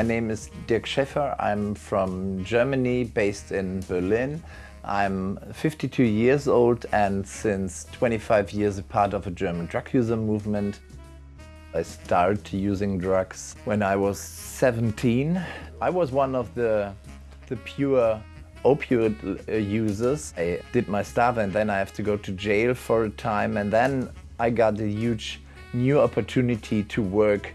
My name is Dirk Schäffer. I'm from Germany, based in Berlin. I'm 52 years old and since 25 years a part of a German drug user movement. I started using drugs when I was 17. I was one of the, the pure opioid uh, users. I did my stuff and then I have to go to jail for a time and then I got a huge new opportunity to work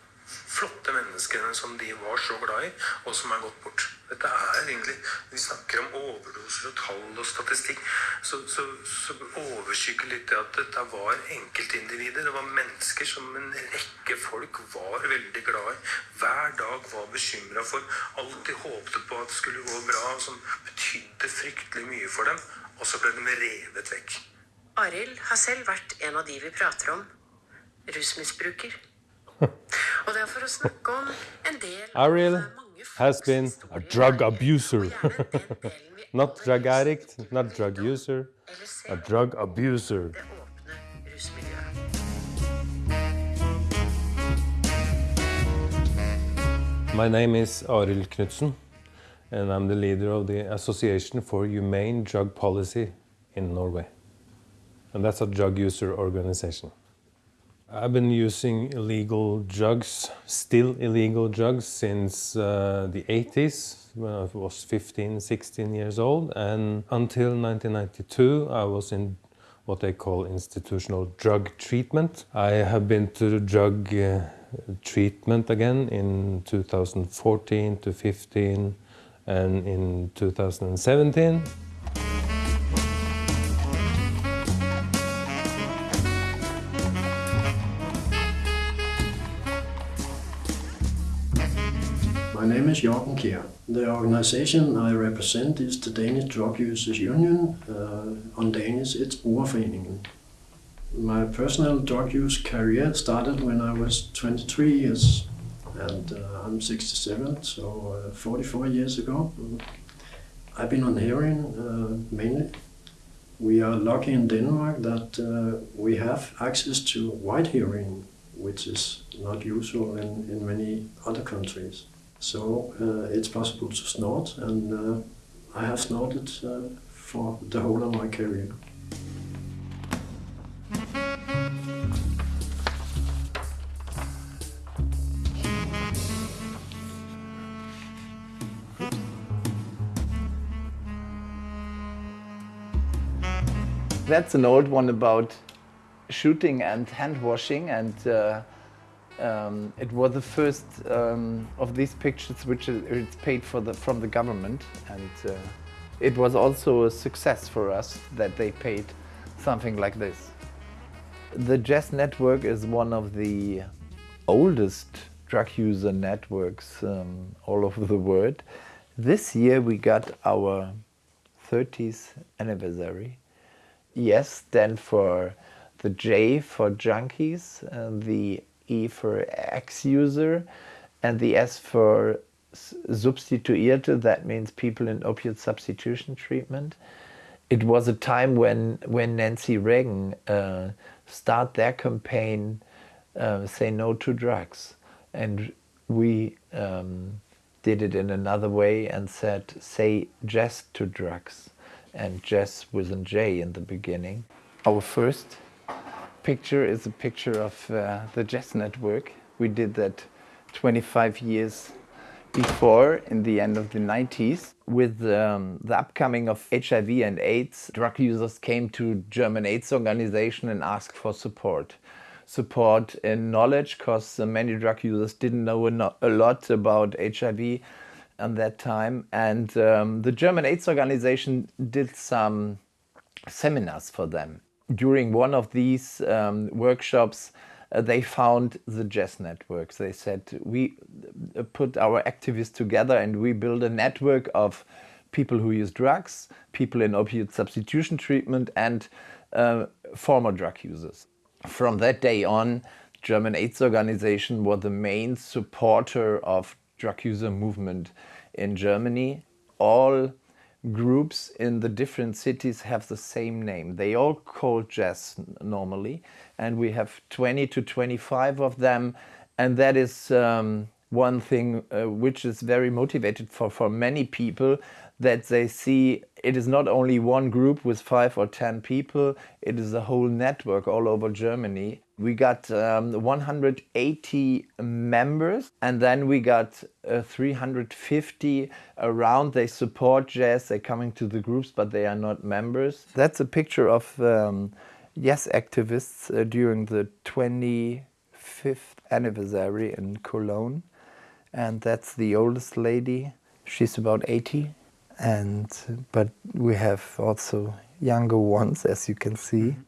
flotte menneskene som de var så glad i, og som er gått bort. Dette er egentlig, Vi snakker om overdoser og tall og statistikk, så, så, så overskygger litt det at dette var enkeltindivider. Det var mennesker som en rekke folk var veldig glad i. Hver dag var bekymra for, alltid håpte på at det skulle gå bra, som betydde fryktelig mye for dem. Og så ble de revet vekk. Arild har selv vært en av de vi prater om. Rusmisbruker. Er Arild av has been a drug abuser. og gjerne den delen vi Not drug addict, not drug user, a drug abuser. det åpne rusmiljøet. My name is Arild Knutsen, and I'm the leader of the Association for Humane Drug Policy in Norway. And that's a drug user organization. I've been using illegal drugs, still illegal drugs, since uh, the 80s when I was 15, 16 years old. And until 1992, I was in what they call institutional drug treatment. I have been to drug uh, treatment again in 2014 to 15 and in 2017. My name is Jorgen Kjær. The organization I represent is the Danish Drug Users Union. Uh, on Danish, it's Brugerforeningen. My personal drug use career started when I was 23 years, and uh, I'm 67, so uh, 44 years ago. I've been on heroin uh, mainly. We are lucky in Denmark that uh, we have access to white heroin, which is not usual in, in many other countries. So uh, it's possible to snort, and uh, I have snorted uh, for the whole of my career. That's an old one about shooting and hand washing and uh, um, it was the first um, of these pictures which it's paid for the, from the government and uh, it was also a success for us that they paid something like this. The JES Network is one of the oldest drug user networks um, all over the world. This year we got our 30th anniversary. Yes stand for the J for junkies, and the E for ex-user, and the S for substituierte, that means people in opiate substitution treatment. It was a time when, when Nancy Reagan uh, started their campaign, uh, Say No to Drugs. And we um, did it in another way and said, Say Yes to Drugs. And Jess with a J in the beginning. Our first picture is a picture of uh, the JES Network. We did that 25 years before, in the end of the 90s. With um, the upcoming of HIV and AIDS, drug users came to German AIDS organization and asked for support. Support in knowledge, because many drug users didn't know a a lot about HIV at that time. And um, the German AIDS organization did some seminars for them. During one of these um, workshops, uh, they found the JES Networks. They said, we uh, put our activists together and we build a network of people who use drugs, people in opioid substitution treatment, and uh, former drug users. From that day on, German AIDS organization was the main supporter of drug user movement in Germany. All groups in the different cities have the same name. They all call JES normally, and we have 20 to 25 of them, and that is um, one thing uh, which is very motivated for, for many people that they see it is not only one group with five or ten people, it is a whole network all over Germany. We got um, 180 members and then we got uh, 350 around. They support JES, they're coming to the groups, but they are not members. That's a picture of um, JES activists uh, during the 25th anniversary in Cologne. And that's the oldest lady. She's about 80 and but we have also younger ones as you can see. Mm-hmm.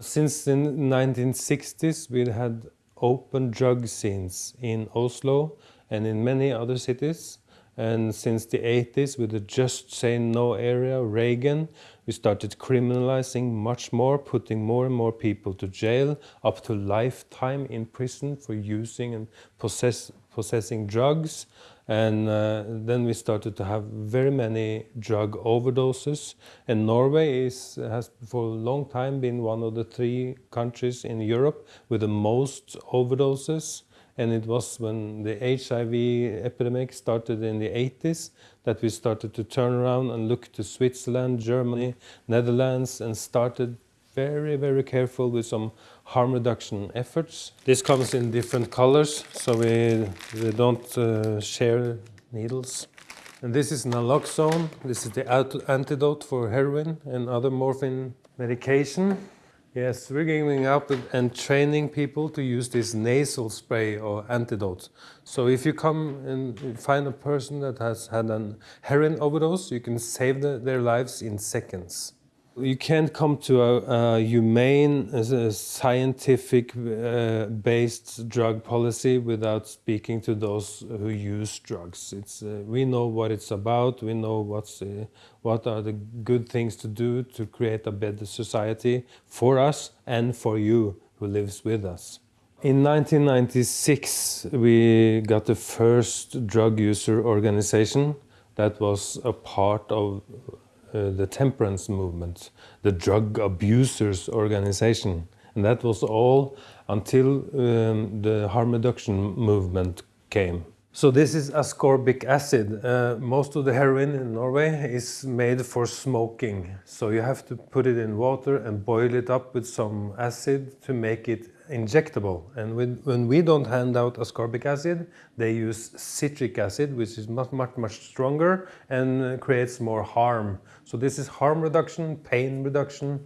Since the 1960s we had open drug scenes in oslo and in many other cities. And since the 80s with the just say no area reagan we started criminalizing much more putting more and more people to jail up to lifetime in prison for using and possess, possessing drugs and uh, then we started to have very many drug overdoses. And Norway is, has for a long time been one of the three countries in Europe with the most overdoses. And it was when the HIV epidemic started in the 80s that we started to turn around and look to Switzerland, Germany, Netherlands, and started very, very careful with some harm reduction efforts. This comes in different colors, so we, we don't uh, share needles. And this is naloxone. This is the antidote for heroin and other morphine medication. Yes, we're giving up and training people to use this nasal spray or antidote. So if you come and find a person that has had an heroin overdose, you can save the, their lives in seconds. You can't come to a, a humane, a scientific uh, based drug policy without speaking to those who use drugs. It's, uh, we know what it's about, we know what's, uh, what are the good things to do to create a better society for us and for you who lives with us. In 1996, we got the first drug user organization that was a part of uh, the temperance movement, the drug abusers organization. And that was all until um, the harm reduction movement came. So this is ascorbic acid. Uh, most of the heroin in Norway is made for smoking. So you have to put it in water and boil it up with some acid to make it injectable. And when, when we don't hand out ascorbic acid, they use citric acid, which is much, much, much stronger and creates more harm. So this is harm reduction, pain reduction,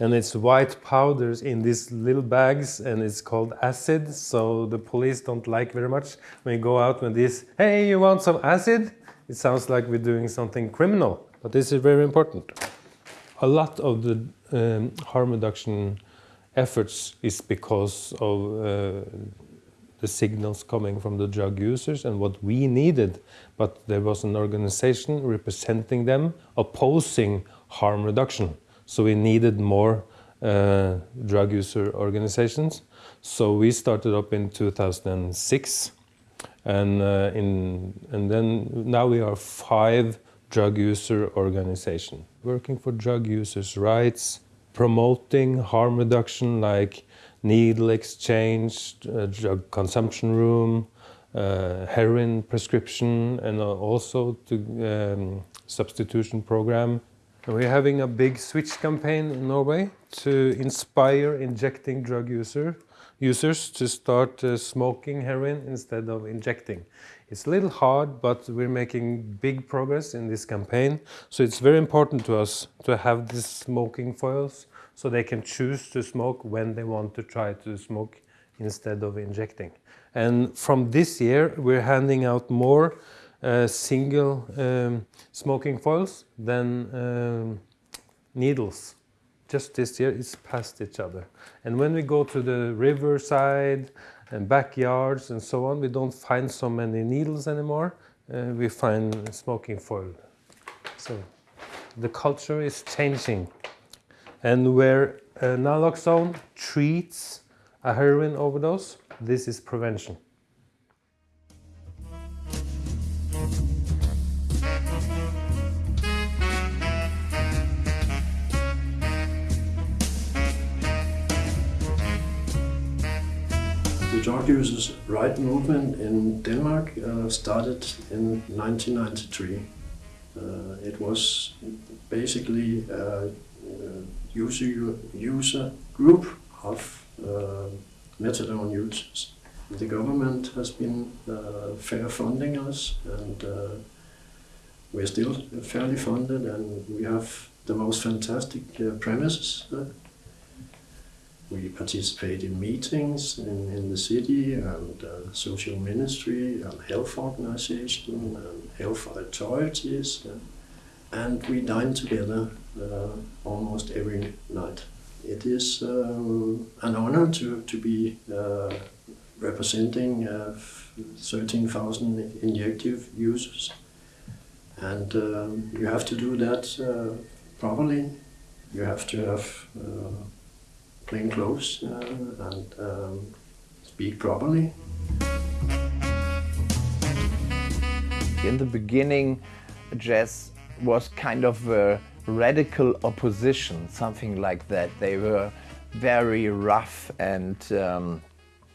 and it's white powders in these little bags and it's called acid. So the police don't like very much when you go out with this, hey, you want some acid? It sounds like we're doing something criminal, but this is very important. A lot of the um, harm reduction efforts is because of uh, the signals coming from the drug users and what we needed. But there was an organization representing them opposing harm reduction. So we needed more uh, drug user organizations. So we started up in 2006 and, uh, in, and then now we are five drug user organizations working for drug users' rights, promoting harm reduction like needle exchange, uh, drug consumption room, uh, heroin prescription, and also to um, substitution program. We're having a big switch campaign in Norway to inspire injecting drug user, users to start uh, smoking heroin instead of injecting. It's a little hard, but we're making big progress in this campaign. So it's very important to us to have these smoking foils so they can choose to smoke when they want to try to smoke instead of injecting. And from this year, we're handing out more uh, single um, smoking foils than um, needles. Just this year, it's past each other. And when we go to the riverside and backyards and so on, we don't find so many needles anymore. Uh, we find smoking foil So the culture is changing. And where uh, naloxone treats a heroin overdose, this is prevention. The drug users' right movement in Denmark uh, started in 1993. Uh, it was basically a user, user group of uh, methadone users. The government has been uh, fair funding us, and uh, we're still fairly funded, and we have the most fantastic uh, premises. Uh, we participate in meetings in, in the city and uh, social ministry and health organization and health authorities and we dine together uh, almost every night. It is um, an honor to, to be uh, representing uh, 13,000 injective users and um, you have to do that uh, properly. You have to have plain clothes uh, and um, speak properly. In the beginning, JES was kind of a radical opposition, something like that. They were very rough and um,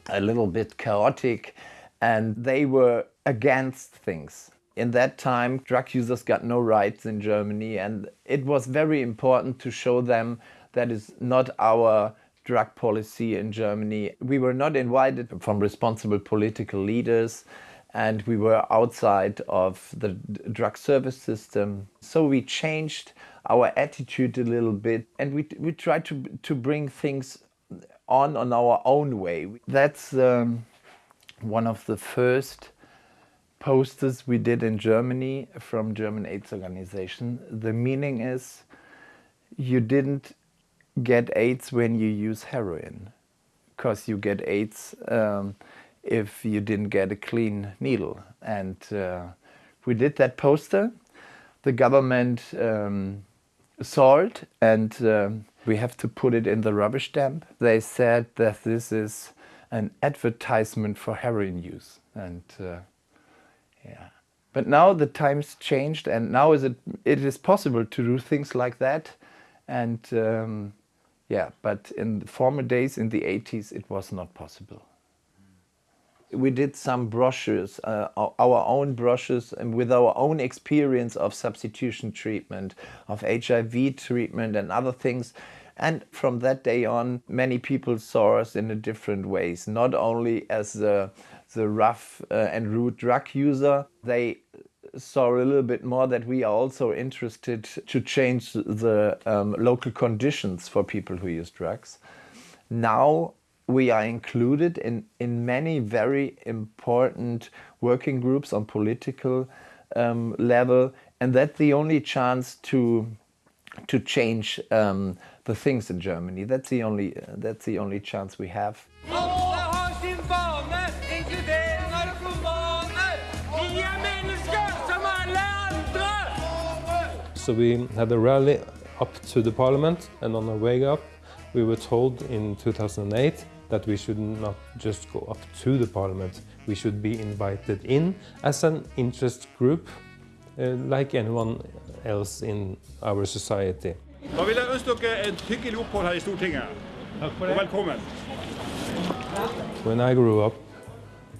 a little bit chaotic, and they were against things. In that time, drug users got no rights in Germany, and it was very important to show them that is not our drug policy in Germany. We were not invited from responsible political leaders and we were outside of the drug service system. So we changed our attitude a little bit and we, we tried to, to bring things on on our own way. That's um, one of the first posters we did in Germany from German AIDS organization. The meaning is you didn't get AIDS when you use heroin because you get AIDS um, if you didn't get a clean needle. And uh, we did that poster. The government um, saw it and um, we have to put it in the rubbish dump. They said that this is an advertisement for heroin use. And uh, yeah. But now the times changed and now is it, it is possible to do things like that. And um, yeah, but in the former days, in the 80s, it was not possible. We did some brushes, uh, our own brushes and with our own experience of substitution treatment, of HIV treatment and other things. And from that day on, many people saw us in a different ways, not only as the, the rough uh, and rude drug user, they saw a little bit more that we are also interested to change the um, local conditions for people who use drugs. Now we are included in, in many very important working groups on political um, level and that's the only chance to to change um, the things in Germany. That's the only uh, that's the only chance we have. So we had a rally up to the parliament and on our way up we were told in 2008 that we should not just go up to the parliament, we should be invited in as an interest group uh, like anyone else in our society. Da vil jeg ønske dere et hyggelig opphold her i Stortinget. Takk for det. Og velkommen. When I grew up,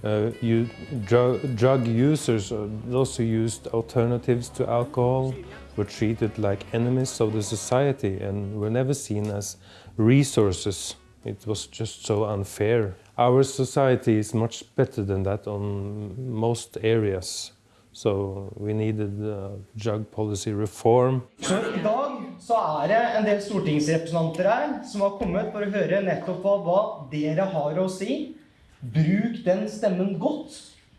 uh, you, drug, drug users, uh, those who used alternatives to alcohol, were treated like enemies of the society and were never seen as resources. It was just so unfair. Our society is much better than that on most areas. So we needed uh, drug policy reform. Så i dag så er det en del stortingsrepresentanter her som har kommet for å høre nettopp hva, hva dere har å si. Bruk den stemmen godt,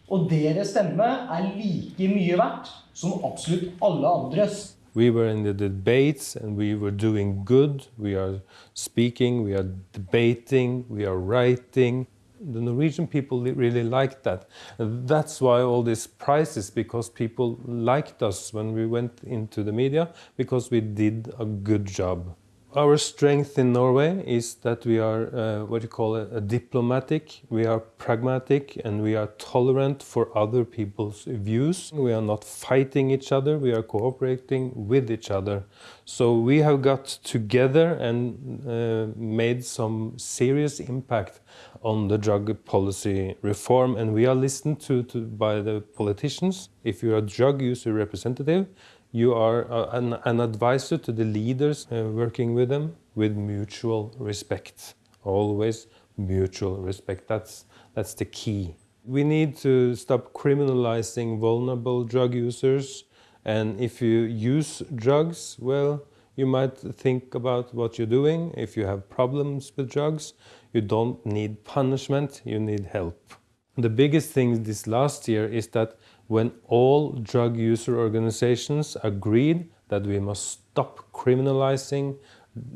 og deres stemme er like mye verdt som absolutt alle andres. We were in the debates and we were doing good. We are speaking, we are debating, we are writing. the Norwegian people really liked that. That's why all these prizes, because people liked us when we went into the media, because we did a good job. Our strength in Norway is that we are uh, what you call a, a, diplomatic, we are pragmatic, and we are tolerant for other people's views. We are not fighting each other, we are cooperating with each other. So we have got together and uh, made some serious impact on the drug policy reform, and we are listened to, to by the politicians. If you're a drug user representative, you are uh, an, an, advisor to the leaders uh, working with them with mutual respect. Always mutual respect. That's, that's the key. We need to stop criminalizing vulnerable drug users. And if you use drugs, well, you might think about what you're doing. If you have problems with drugs, you don't need punishment, you need help. The biggest thing this last year is that when all drug user organizations agreed that we must stop criminalizing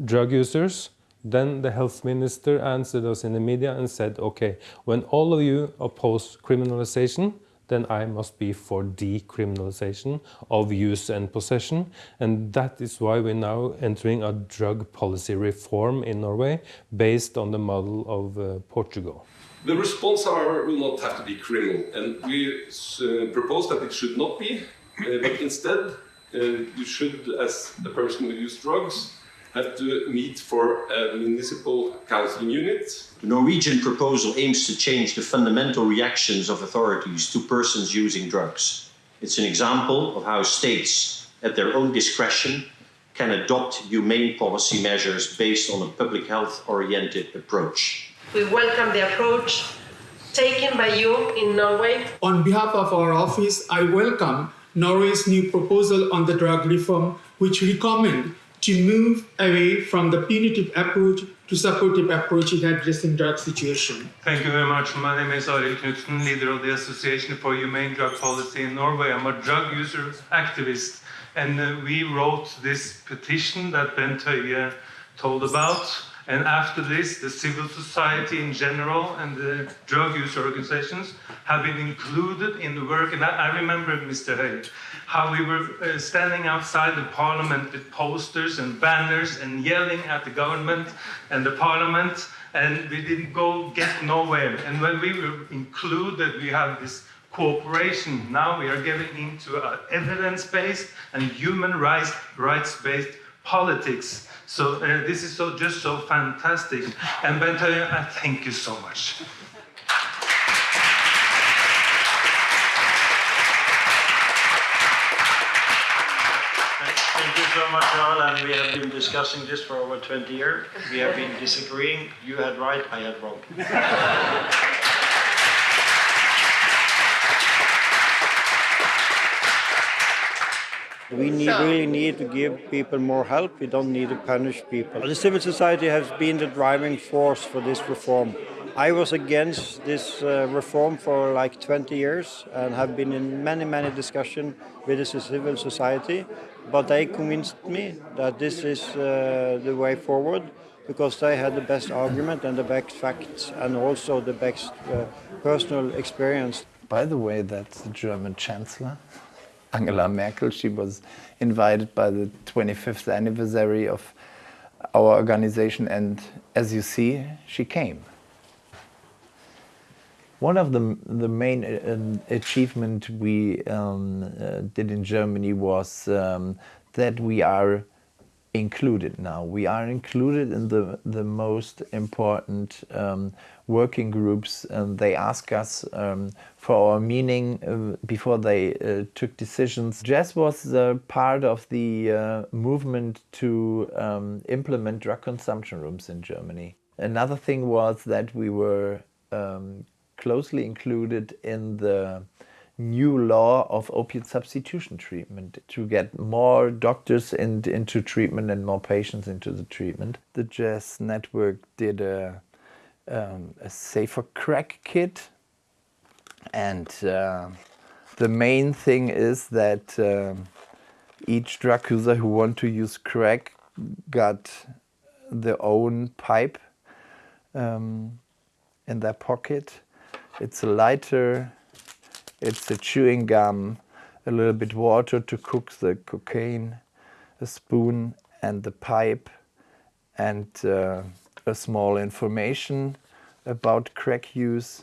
drug users, then the health minister answered us in the media and said, okay, when all of you oppose criminalization, then I must be for decriminalization of use and possession. And that is why we're now entering a drug policy reform in Norway based on the model of uh, Portugal. The response, however, will not have to be criminal, and we uh, propose that it should not be, uh, but instead uh, you should, as a person who uses drugs, have to meet for a municipal counseling unit. The Norwegian proposal aims to change the fundamental reactions of authorities to persons using drugs. It's an example of how states, at their own discretion, can adopt humane policy measures based on a public health-oriented approach. We welcome the approach taken by you in Norway. On behalf of our office, I welcome Norway's new proposal on the drug reform, which recommend to move away from the punitive approach to supportive approach in addressing drug situation. Thank you very much. My name is Arild Knutsen, leader of the Association for Humane Drug Policy in Norway. I'm a drug user activist, and uh, we wrote this petition that Bent Høie told about. And after this, the civil society in general and the drug use organizations have been included in the work. And I, I remember, Mr. Høie, how we were uh, standing outside the parliament with posters and banners and yelling at the government and the parliament, and we didn't go get nowhere. And when we were included, we have this cooperation. Now we are getting into evidence-based and human rights-based politics. So uh, this is so just so fantastic. And Bent I thank you so much. Thank you so much, Carl. And we have been discussing this for over 20 years. We have been disagreeing. You had right, I had wrong. We need, really need to give people more help. We don't need to punish people. The civil society has been the driving force for this reform. I was against this uh, reform for like 20 years and have been in many, many discussions with the civil society. But they convinced me that this is uh, the way forward because they had the best argument and the best facts and also the best uh, personal experience. By the way, that's the German Chancellor. Angela Merkel. She was invited by the 25th anniversary of our organization and as you see, she came. One of the, the main uh, achievement we um, uh, did in Germany was um, that we are included now. We are included in the, the most important um, working groups. and they ask us um, for our meaning uh, before they uh, took decisions. JES was uh, part of the uh, movement to um, implement drug consumption rooms in Germany. Another thing was that we were um, closely included in the new law of opiate substitution treatment to get more doctors in, into treatment and more patients into the treatment. The JES Network did a, um, a safer crack kit and uh, the main thing is that uh, each drug user who want to use crack got their own pipe um, in their pocket. It's a lighter, it's a chewing gum, a little bit water to cook the cocaine, a spoon and the pipe, and uh, a small information about crack use.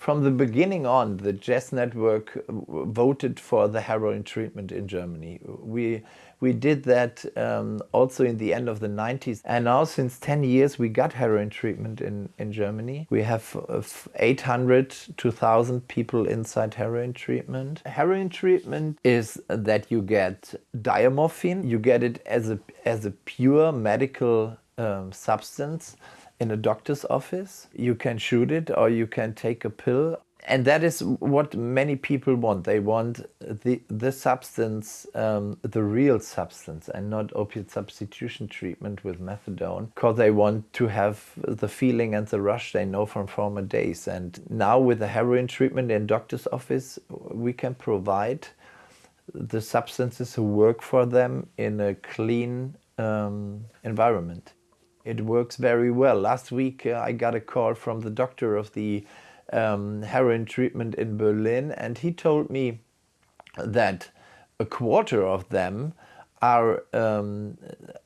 From the beginning on, the JES Network voted for the heroin treatment in Germany. We, we did that um, also in the end of the 90s. And now since 10 years, we got heroin treatment in, in Germany. We have uh, 800 to 1,000 people inside heroin treatment. Heroin treatment is that you get diamorphine. You get it as a, as a pure medical um, substance in a doctor's office. You can shoot it or you can take a pill. And that is what many people want. They want the, the substance, um, the real substance, and not opiate substitution treatment with methadone, because they want to have the feeling and the rush they know from former days. And now, with the heroin treatment in doctor's office, we can provide the substances who work for them in a clean um, environment it works very well. Last week uh, I got a call from the doctor of the um, heroin treatment in Berlin and he told me that a quarter of them are um,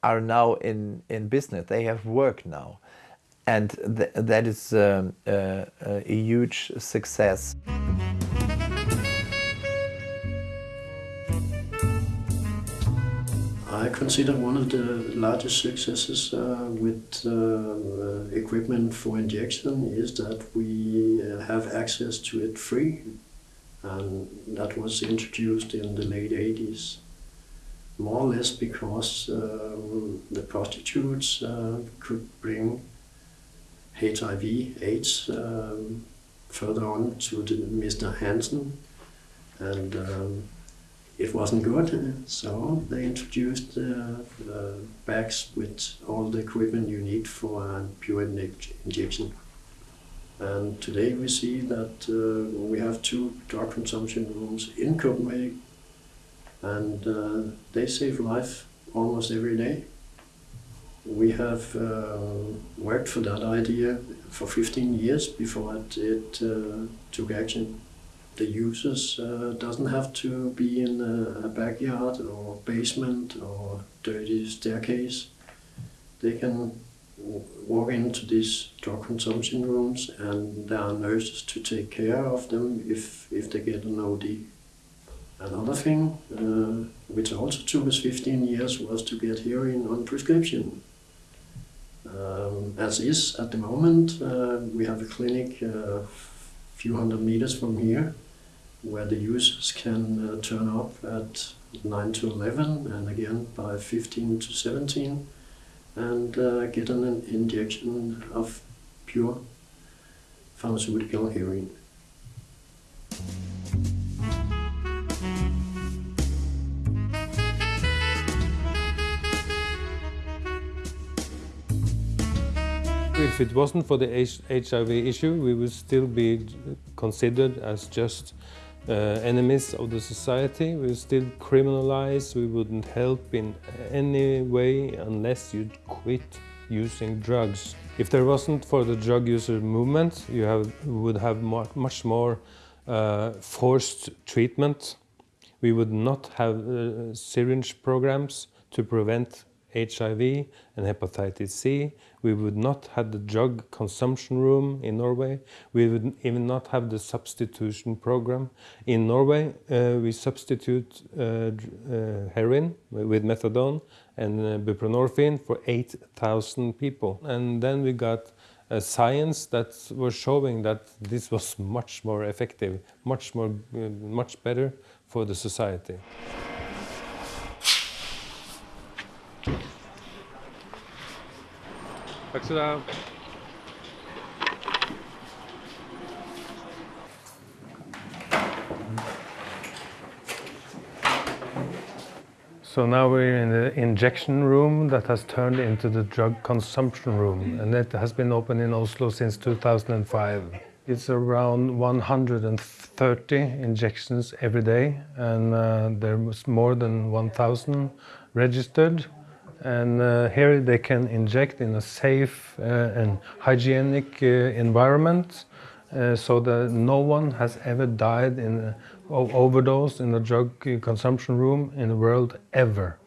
are now in in business. They have work now, and th that is um, uh, a huge success. I consider one of the largest successes uh, with uh, equipment for injection is that we uh, have access to it free and that was introduced in the late 80s more or less because um, the prostitutes uh, could bring HIV AIDS um, further on to the Mr. Hansen and um, it wasn't good, so they introduced uh, uh, bags with all the equipment you need for a pure injection. And today we see that uh, we have two drug consumption rooms in Copenhagen, and uh, they save life almost every day. We have uh, worked for that idea for 15 years before it, it uh, took action the users uh, doesn't have to be in a, backyard or basement or dirty staircase. They can walk into these drug consumption rooms and there are nurses to take care of them if, if they get an OD. Another thing, uh, which also took us 15 years, was to get heroin on prescription. Um, as is at the moment, uh, we have a clinic a uh, few hundred meters from here where the users can uh, turn up at 9 to 11 and again by 15 to 17 and uh, get an injection of pure pharmaceutical heroin. If it wasn't for the HIV issue, we would still be considered as just uh, enemies of the society. We still criminalize, we wouldn't help in any way unless you'd quit using drugs. If there wasn't for the drug user movement, you have, would have much more uh, forced treatment. We would not have uh, syringe programs to prevent HIV and hepatitis C. We would not have the drug consumption room in Norway. We would even not have the substitution program. In Norway, uh, we substitute uh, uh, heroin with methadone and uh, buprenorphine for 8,000 people. And then we got a science that was showing that this was much more effective, much more, uh, much better for the society. Så So now we're in the injection room that has turned into the drug consumption room, and it has been open in Oslo since 2005. It's around 130 injections every day, and uh, there was more than 1,000 registered and uh, here they can inject in a safe uh, and hygienic uh, environment uh, so that no one has ever died in overdose in a drug consumption room in the world ever.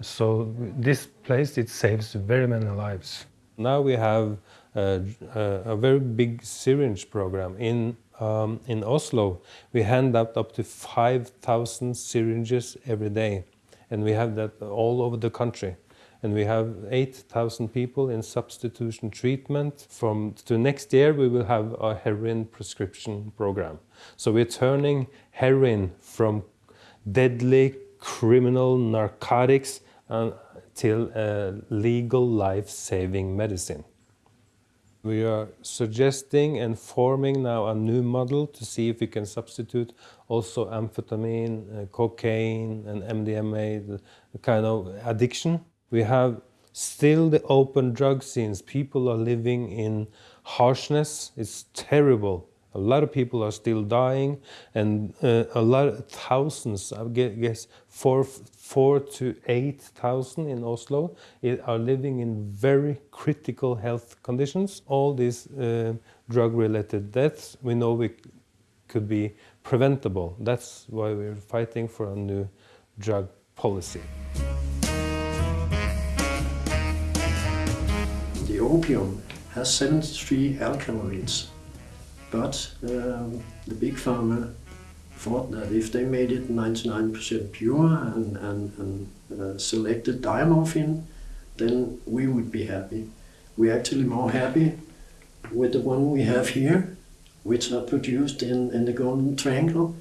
So this place, it saves very many lives. Now we have a, a very big syringe program. In, um, in Oslo, we hand out up to 5,000 syringes every day. And we have that all over the country and we have 8,000 people in substitution treatment. From to next year, we will have a heroin prescription program. So we're turning heroin from deadly criminal narcotics until a legal life-saving medicine. We are suggesting and forming now a new model to see if we can substitute also amphetamine, uh, cocaine and MDMA, the kind of addiction we have still the open drug scenes. People are living in harshness. It's terrible. A lot of people are still dying, and uh, a lot of thousands, I guess, four, four to eight thousand in Oslo are living in very critical health conditions. All these uh, drug-related deaths, we know we could be preventable. That's why we're fighting for a new drug policy. Opium has 73 alkaloids, but um, the big pharma thought that if they made it 99% pure and, and, and uh, selected diamorphine, then we would be happy. We're actually more happy with the one we have here, which are produced in, in the Golden Triangle,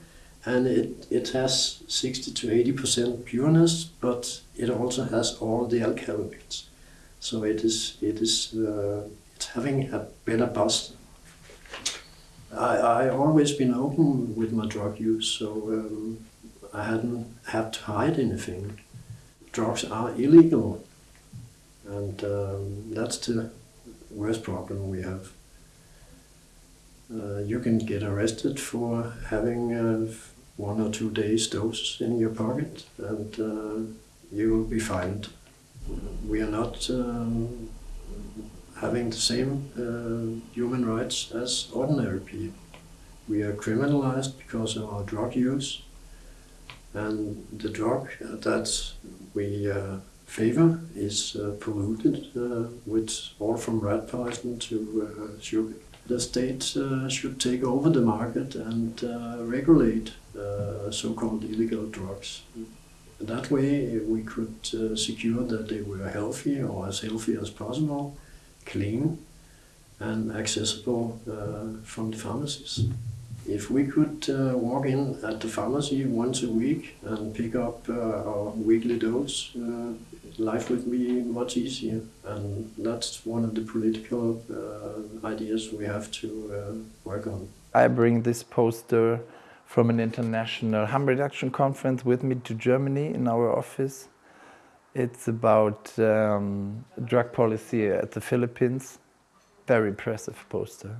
and it, it has 60 to 80% pureness, but it also has all the alkaloids. So it is it is uh, it's having a better buzz. I I always been open with my drug use, so um, I hadn't had to hide anything. Drugs are illegal, and um, that's the worst problem we have. Uh, you can get arrested for having uh, one or two days dose in your pocket, and uh, you will be fined we are not um, having the same uh, human rights as ordinary people. We are criminalized because of our drug use, and the drug that we uh, favor is uh, polluted uh, with all from rat poison to uh, sugar. The state uh, should take over the market and regulate so-called illegal drugs. That way we could uh, secure that they were healthy or as healthy as possible, clean and accessible uh, from the pharmacies. If we could uh, walk in at the pharmacy once a week and pick up uh, our weekly dose, uh, life would be much easier. And that's one of the political uh, ideas we have to work on. I bring this poster from an international harm reduction conference with me to Germany in our office. It's about um, drug policy at the Philippines. Very impressive poster.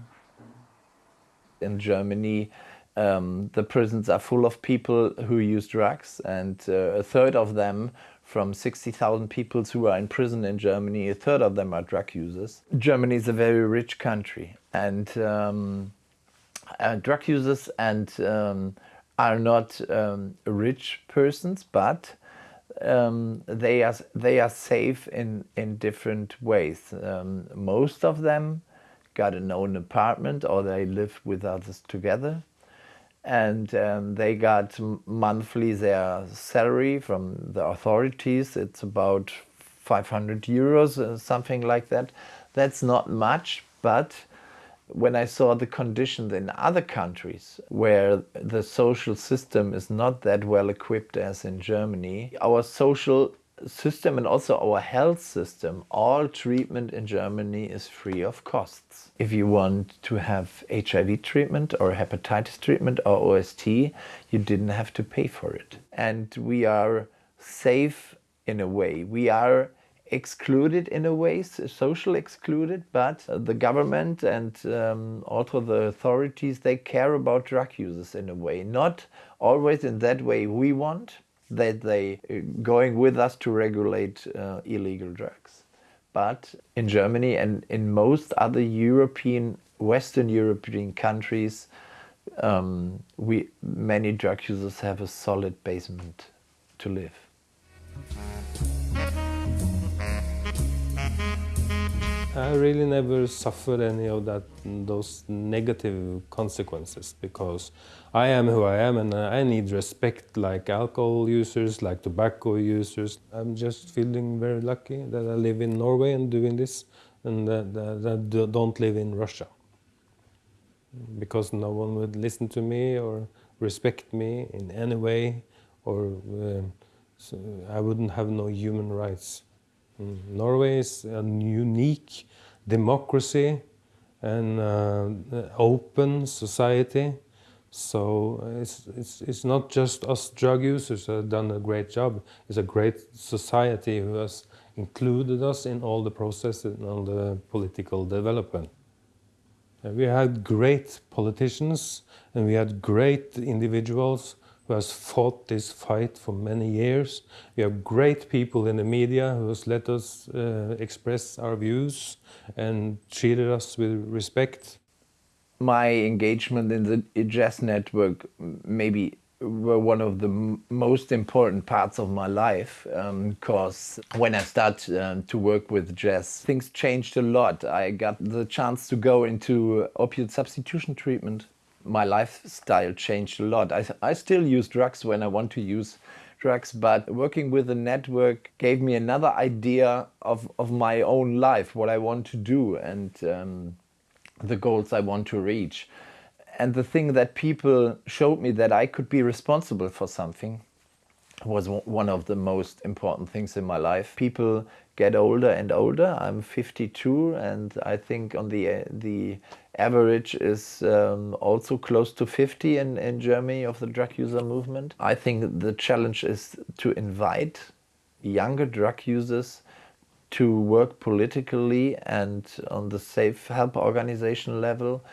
In Germany, um, the prisons are full of people who use drugs and uh, a third of them from 60,000 people who are in prison in Germany, a third of them are drug users. Germany is a very rich country and um, uh, drug users and um, are not um, rich persons, but um, they are they are safe in in different ways. Um, most of them got an own apartment or they live with others together, and um, they got monthly their salary from the authorities. It's about 500 euros, uh, something like that. That's not much, but when I saw the conditions in other countries where the social system is not that well equipped as in Germany, our social system and also our health system, all treatment in Germany is free of costs. If you want to have HIV treatment or hepatitis treatment or OST, you didn't have to pay for it. And we are safe in a way. We are excluded in a way, social excluded, but the government and um, also the authorities, they care about drug users in a way. Not always in that way we want, that they uh, going with us to regulate uh, illegal drugs. But in Germany and in most other European, Western European countries, um, we many drug users have a solid basement to live. I really never suffered any of that those negative consequences because I am who I am and I need respect like alcohol users, like tobacco users. I'm just feeling very lucky that I live in Norway and doing this and that, that, that don't live in Russia because no one would listen to me or respect me in any way or uh, so I wouldn't have no human rights. Norway is a unique democracy and uh, open society. So it's, it's, it's not just us drug users who have done a great job. It's a great society who has included us in all the processes and all the political development. We had great politicians and we had great individuals who has fought this fight for many years. We have great people in the media who has let us uh, express our views and treated us with respect. My engagement in the JES network maybe were one of the most important parts of my life because um, when I started um, to work with JES, things changed a lot. I got the chance to go into opioid substitution treatment my lifestyle changed a lot. I, I still use drugs when I want to use drugs, but working with the network gave me another idea of, of my own life, what I want to do and um, the goals I want to reach. And the thing that people showed me that I could be responsible for something was one of the most important things in my life. People get older and older. I'm 52 and I think on the the average is um, also close to 50 in, in Germany of the drug user movement. I think the challenge is to invite younger drug users to work politically and on the safe help organization level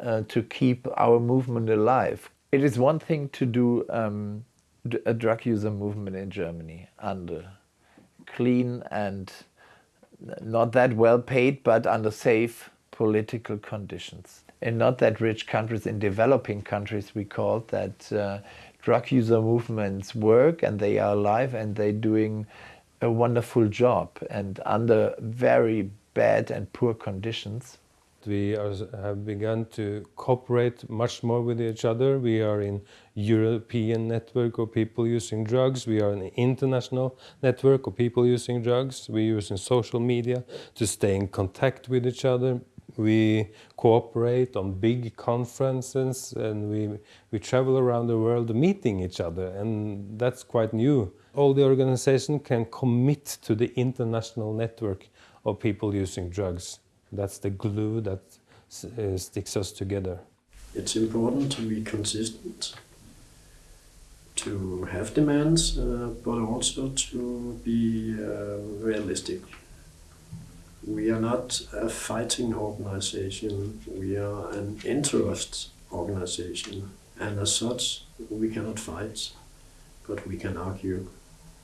uh, to keep our movement alive. It is one thing to do um, a drug user movement in Germany under clean and not that well paid but under safe political conditions. In not that rich countries, in developing countries, we call that uh, drug user movements work and they are alive and they're doing a wonderful job and under very bad and poor conditions. We are, have begun to cooperate much more with each other. We are in European network of people using drugs. We are an international network of people using drugs. We use in social media to stay in contact with each other, we cooperate on big conferences and we, we travel around the world meeting each other and that's quite new. All the organization can commit to the international network of people using drugs. That's the glue that uh, sticks us together. It's important to be consistent, to have demands, uh, but also to be uh, realistic. We are not a fighting organization, we are an interest organization. And as such, we cannot fight, but we can argue.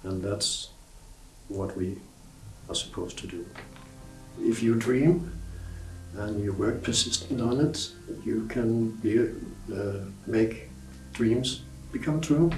And that's what we are supposed to do. If you dream and you work persistent on it, you can be, uh, make dreams become true.